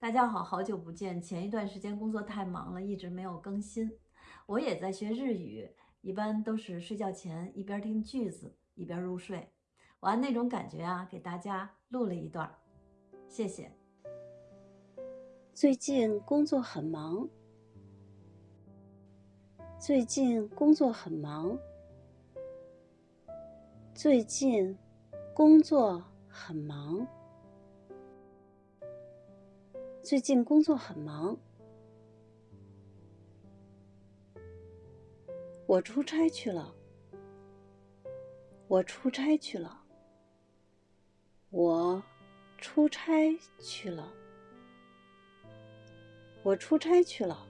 大家好，好久不见。前一段时间工作太忙了，一直没有更新。我也在学日语，一般都是睡觉前一边听句子一边入睡。我按那种感觉啊，给大家录了一段，谢谢。最近工作很忙。最近工作很忙。最近工作很忙。最近工作很忙。我出差去了。我出差去了。我出差去了。我出差去了。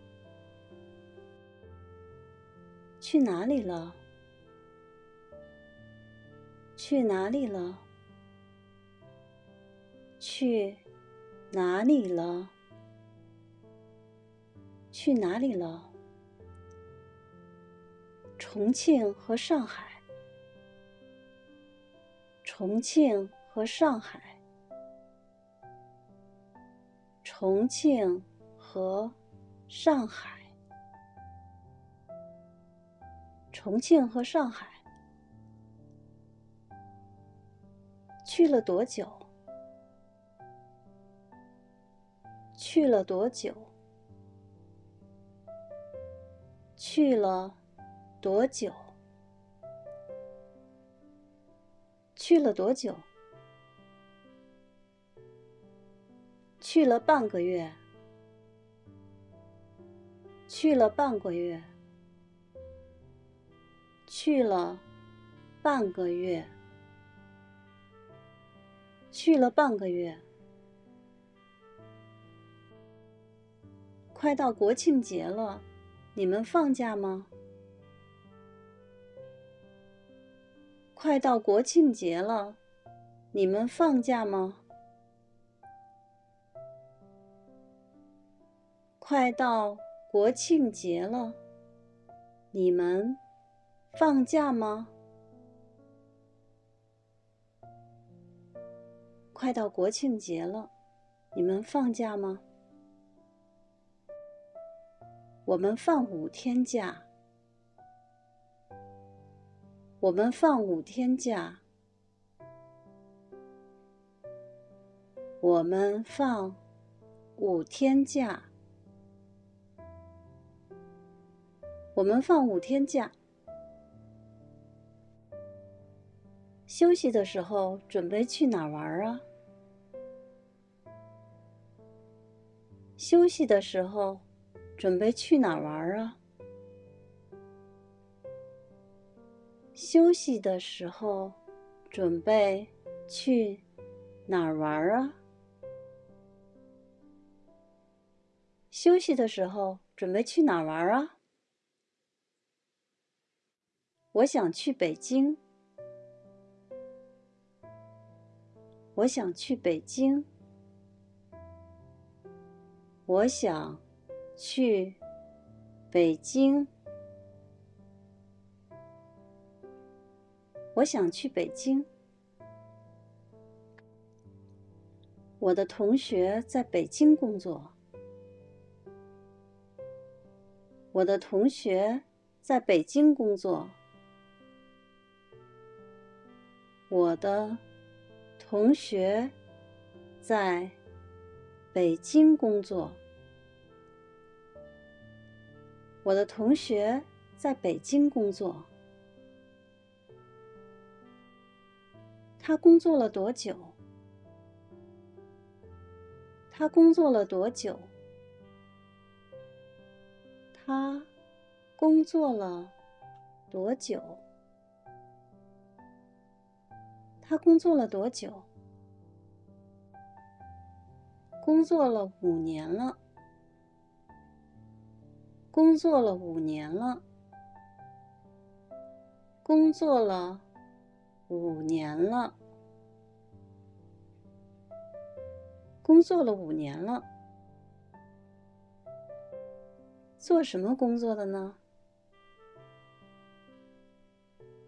去哪里了？去哪里了？去哪里了？去哪里了？重庆和上海。重庆和上海。重庆和上海。重庆和上海。去了多久？去了多久？去了多久？去了多久？去了半个月。去了半个月。去了半个月。去了半个月。快到国庆节了，你们放假吗？快到国庆节了，你们放假吗？快到国庆节了，你们放假吗？快到国庆节了，你们放假吗？我们放五天假。我们放五天假。我们放五天假。我们放五天假。休息的时候准备去哪玩啊？休息的时候准备去哪玩啊？休息的时候准备去哪玩啊？休息的时候准备去哪玩啊？我想去北京。我想去北京。我想去北京。我想去北京。我的同学在北京工作。我的同学在北京工作。我的。同学在北京工作。我的同学在北京工作。他工作了多久？他工作了多久？他工作了多久？他工作了多久？工作了五年了。工作了五年了。工作了五年了。工作了五年了。做什么工作的呢？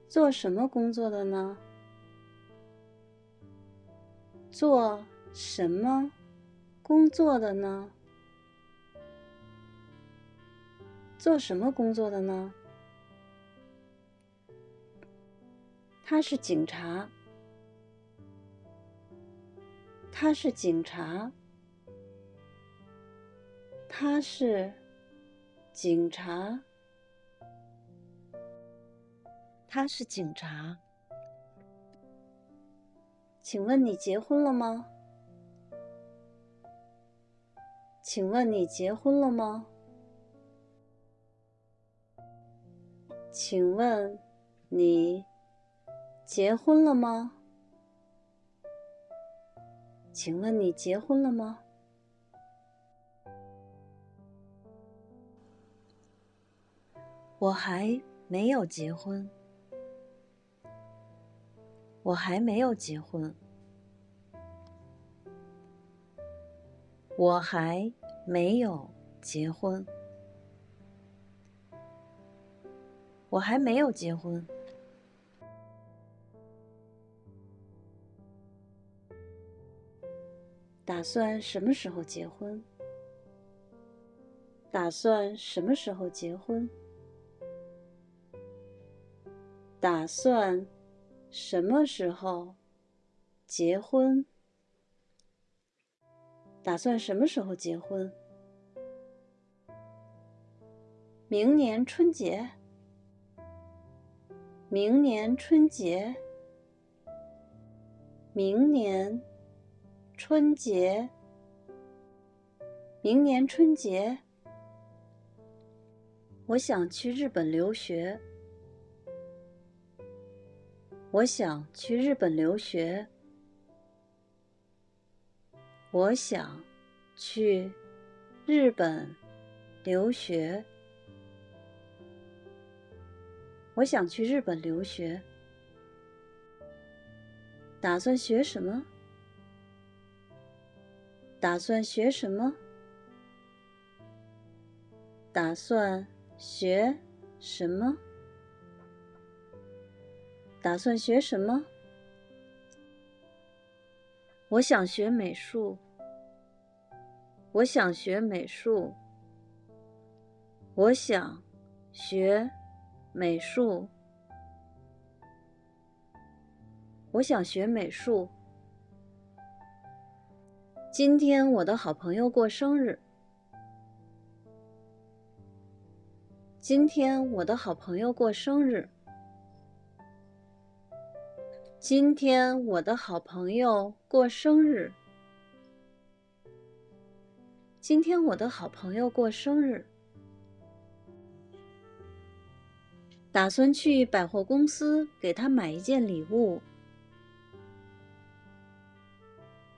做什么工作的呢？做什么工作的呢？做什么工作的呢？他是警察。他是警察。他是警察。他是警察。请问你结婚了吗？请问你结婚了吗？请问你结婚了吗？请问你结婚了吗？我还没有结婚。我还没有结婚。我还没有结婚。我还没有结婚。打算什么时候结婚？打算什么时候结婚？打算什么时候结婚？打算什么时候结婚？明年春节。明年春节。明年春节。明年春节。我想去日本留学。我想去日本留学。我想去日本留学。我想去日本留学。打算学什么？打算学什么？打算学什么？打算学什么？我想学美术。我想学美术。我想学美术。我想学美术。今天我的好朋友过生日。今天我的好朋友过生日。今天我的好朋友过生日。今天我的好朋友过生日。打算去百货公司给他买一件礼物。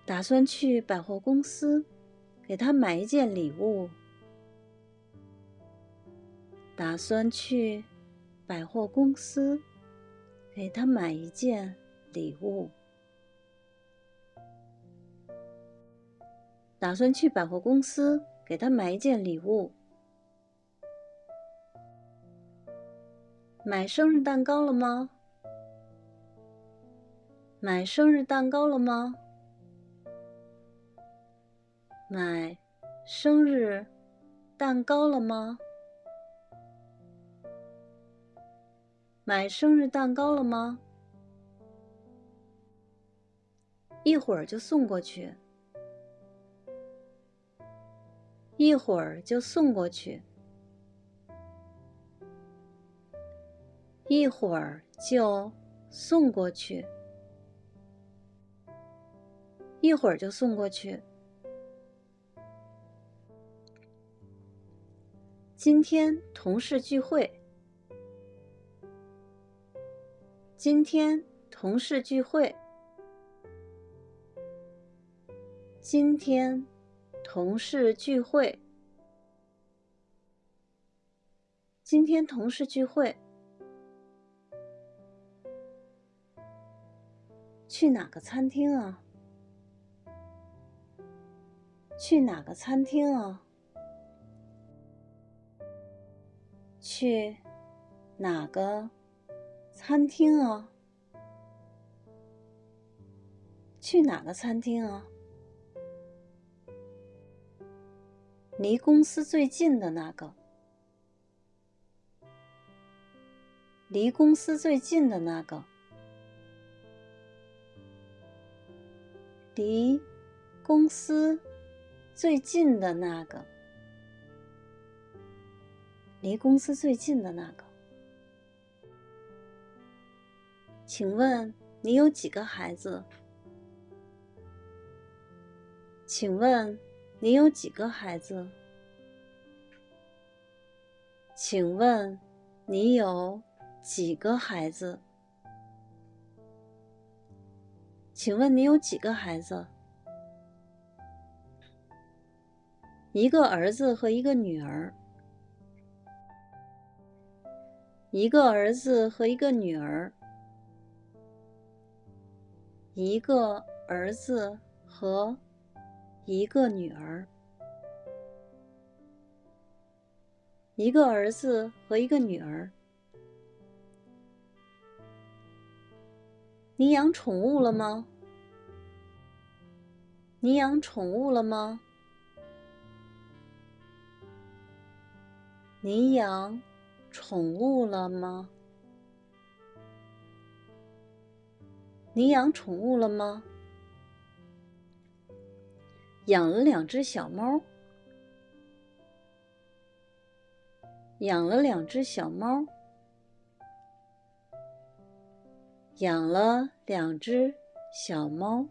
打算去百货公司给他买一件礼物。打算去百货公司给他买一件。礼物，打算去百货公司给他买一件礼物。买生日蛋糕了吗？买生日蛋糕了吗？买生日蛋糕了吗？买生日蛋糕了吗？一会儿就送过去，一会儿就送过去，一会儿就送过去，一会儿就送过去。今天同事聚会，今天同事聚会。今天同事聚会。今天同事聚会。去哪个餐厅啊？去哪个餐厅啊？去哪个餐厅啊？去哪个餐厅啊？离公司最近的那个，离公司最近的那个，离公司最近的那个，离公司最近的那个。请问你有几个孩子？请问你有几个孩子？请问你有几个孩子？请问你有几个孩子？一个儿子和一个女儿。一个儿子和一个女儿。一个儿子和一个女儿，一个儿子和一个女儿。你养宠物了吗？你养宠物了吗？你养宠物了吗？你养宠物了吗？养了两只小猫。养了两只小猫。养了两只小猫。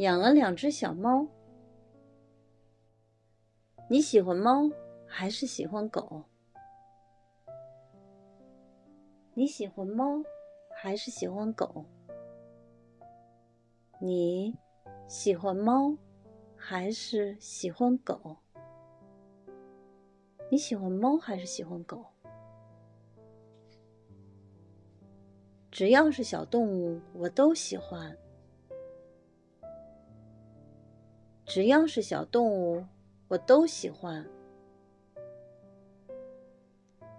养了两只小猫。你喜欢猫还是喜欢狗？你喜欢猫还是喜欢狗？你喜欢猫还是喜欢狗？你喜欢猫还是喜欢狗？只要是小动物，我都喜欢。只要是小动物，我都喜欢。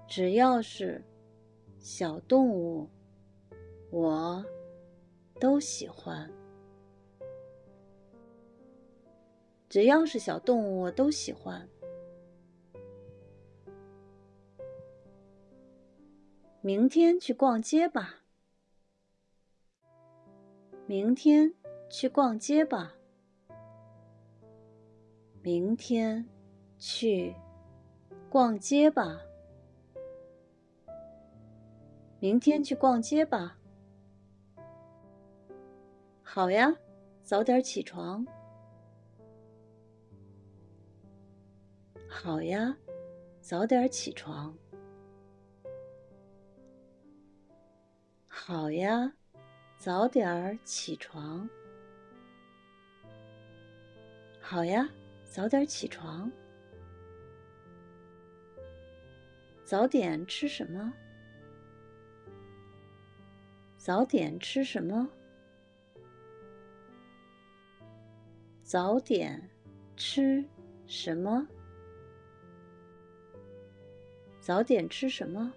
只要是。小动物，我都喜欢。只要是小动物，我都喜欢。明天去逛街吧。明天去逛街吧。明天去逛街吧。明天去逛街吧。好呀，早点起床。好呀，早点起床。好呀，早点起床。好呀，早点起床。早点吃什么？早点吃什么？早点吃什么？早点吃什么？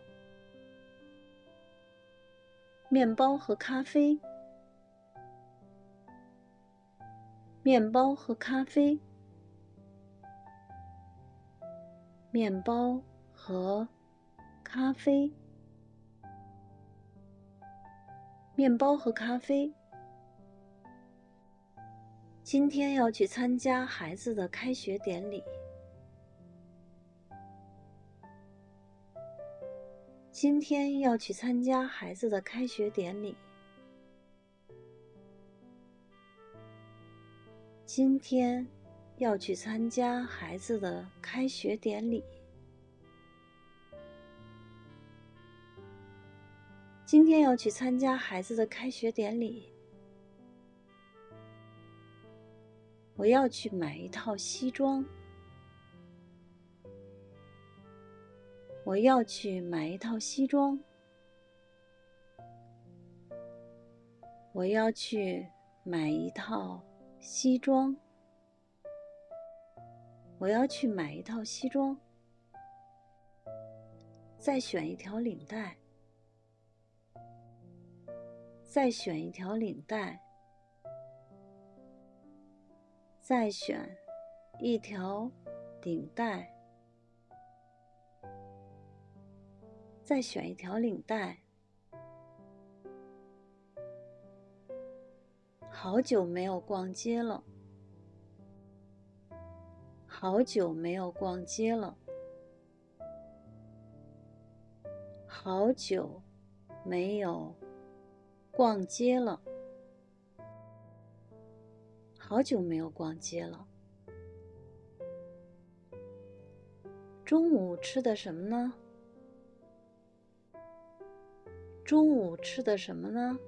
面包和咖啡。面包和咖啡。面包和咖啡。面包和咖啡。今天要去参加孩子的开学典礼。今天要去参加孩子的开学典礼。今天要去参加孩子的开学典礼。今天要去参加孩子的开学典礼，我要去买一套西装。我要去买一套西装。我要去买一套西装。我要去买一套西装。再选一条领带。再选一条领带，再选一条领带，再选一条领带。好久没有逛街了，好久没有逛街了，好久没有逛街了。好久没有逛街了。中午吃的什么呢？中午吃的什么呢？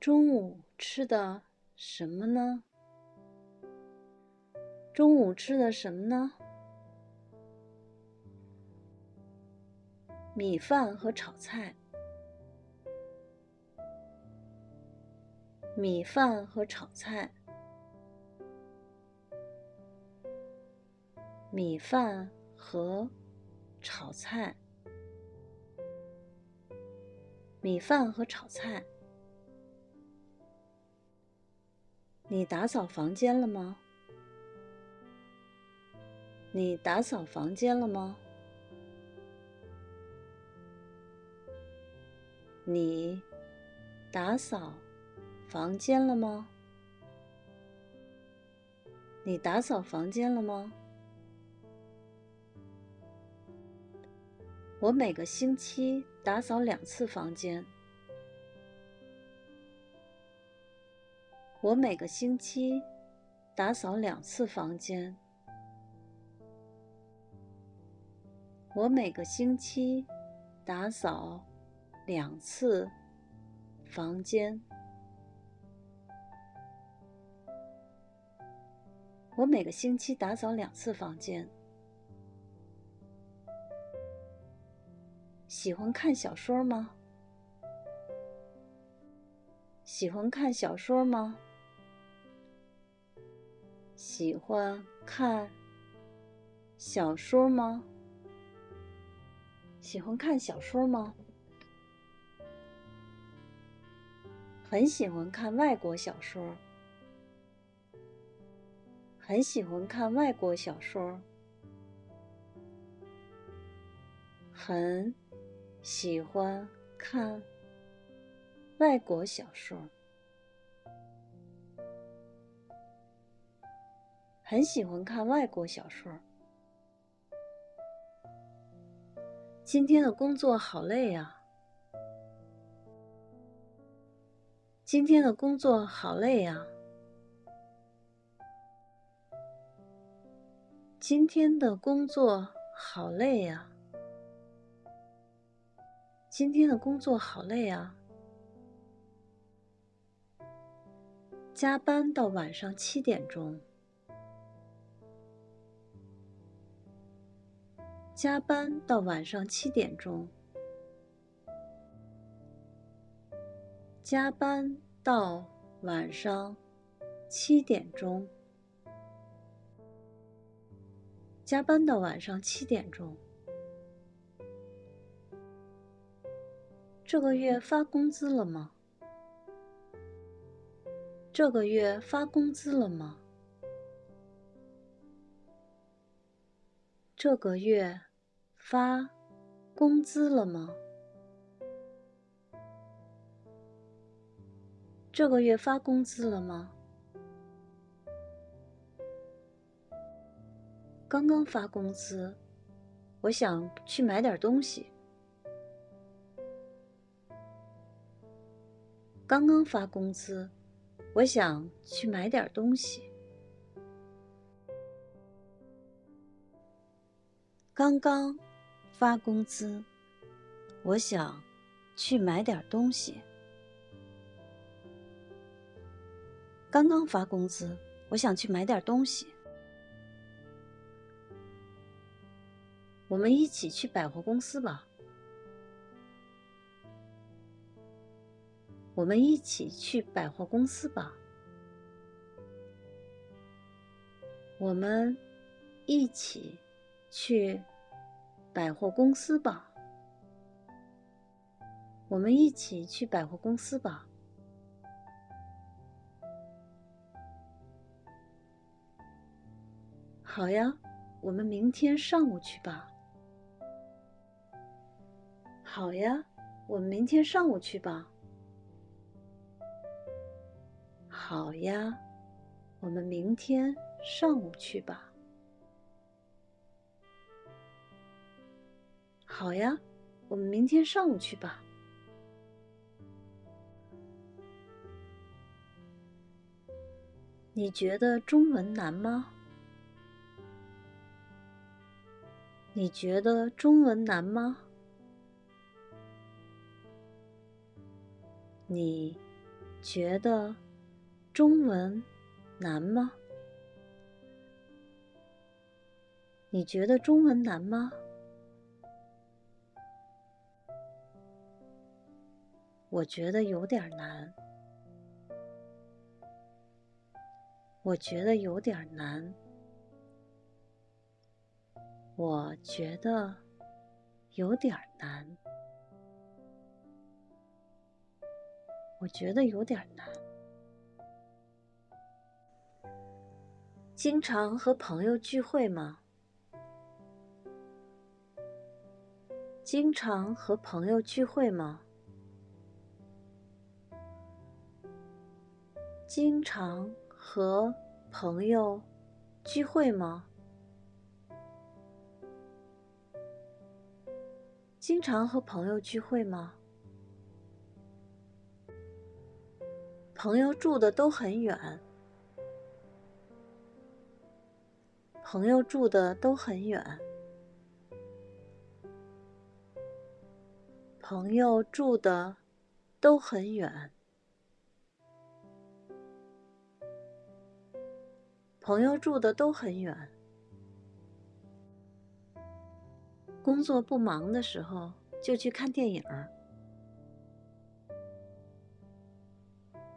中午吃的什么呢？中午吃的什么呢？米饭和炒菜。米饭和炒菜，米饭和炒菜，米饭和炒菜。你打扫房间了吗？你打扫房间了吗？你打扫。房间了吗？你打扫房间了吗？我每个星期打扫两次房间。我每个星期打扫两次房间。我每个星期打扫两次房间。我每个星期打扫两次房间。喜欢看小说吗？喜欢看小说吗？喜欢看小说吗？喜欢看小说吗？很喜欢看外国小说。很喜欢看外国小说，很喜欢看外国小说，很喜欢看外国小说。今天的工作好累呀！今天的工作好累呀！今天的工作好累呀！今天的工作好累啊！加班到晚上七点钟。加班到晚上七点钟。加班到晚上七点钟。加班到晚上七点钟。这个月发工资了吗？这个月发工资了吗？这个月发工资了吗？这个月发工资了吗？刚刚发工资，我想去买点东西。刚刚发工资，我想去买点东西。刚刚发工资，我想去买点东西。刚刚发工资，我想去买点东西。我们一起去百货公司吧。我们一起去百货公司吧。我们一起去百货公司吧。我们一起去百货公司吧。好呀我们明天上午去吧。好呀我们明天上午去吧。好呀我们明天上午去吧。好呀，我们明天上午去吧。你觉得中文难吗？你觉得中文难吗？你觉得中文难吗？你觉得中文难吗？我觉得有点难。我觉得有点难。我觉得有点难。我觉得有点难。经常和朋友聚会吗？经常和朋友聚会吗？经常和朋友聚会吗？经常和朋友聚会吗？朋友住的都很远。朋友住的都很远。朋友住的都很远。朋友住的都很远。工作不忙的时候，就去看电影。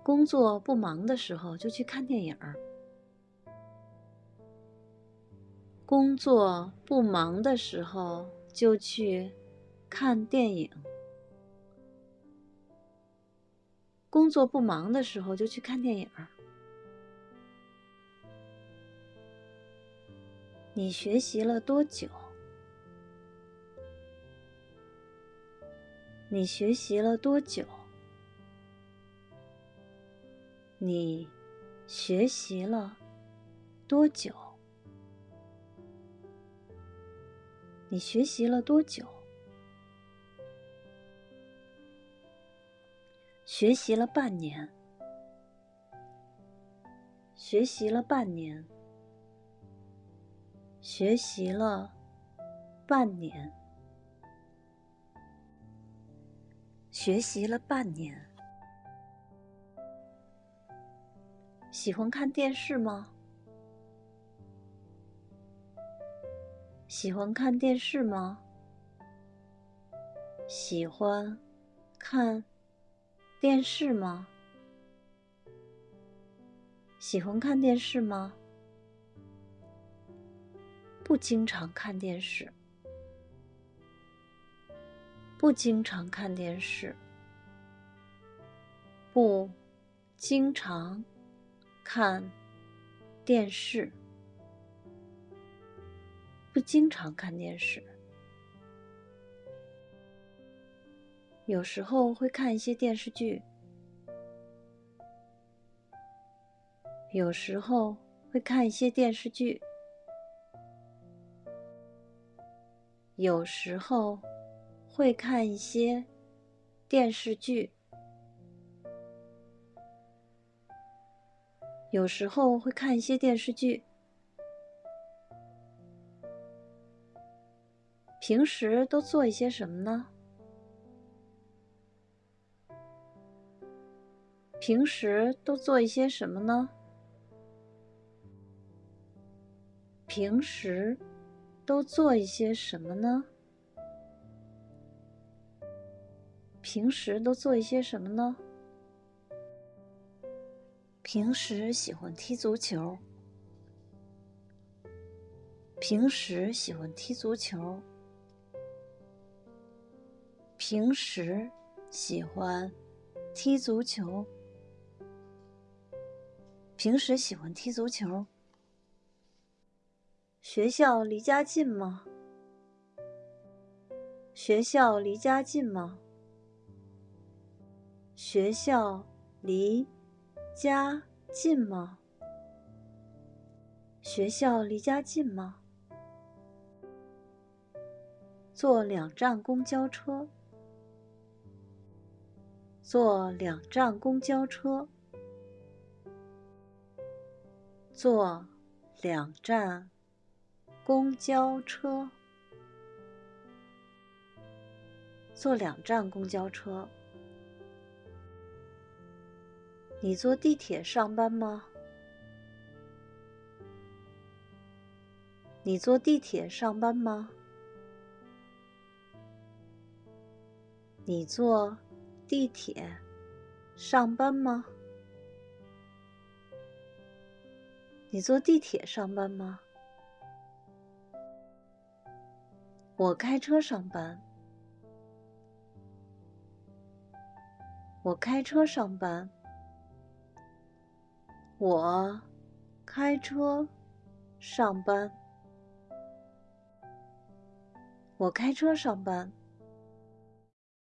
工作不忙的时候，就去看电影。工作不忙的时候，就去看电影。工作不忙的时候，就去看电影。你学习了多久？你学习了多久？你学习了多久？你学习了多久？学习了半年。学习了半年。学习了半年。学习了半年。喜欢看电视吗？喜欢看电视吗？喜欢看电视吗？喜欢看电视吗？不经常看电视。不经常看电视。不经常看电视。不经常看电视。有时候会看一些电视剧。有时候会看一些电视剧。有时候。会看一些电视剧，有时候会看一些电视剧。平时都做一些什么呢？平时都做一些什么呢？平时都做一些什么呢？平时都做一些什么呢？平时喜欢踢足球。平时喜欢踢足球。平时喜欢踢足球。平时喜欢踢足球。学校离家近吗？学校离家近吗？学校离家近吗？学校离家近吗？坐两站公交车。坐两站公交车。坐两站公交车。坐两站公交车。你坐地铁上班吗？你坐地铁上班吗？你坐地铁上班吗？你坐地铁上班吗？我开车上班。我开车上班。我开车上班。我开车上班。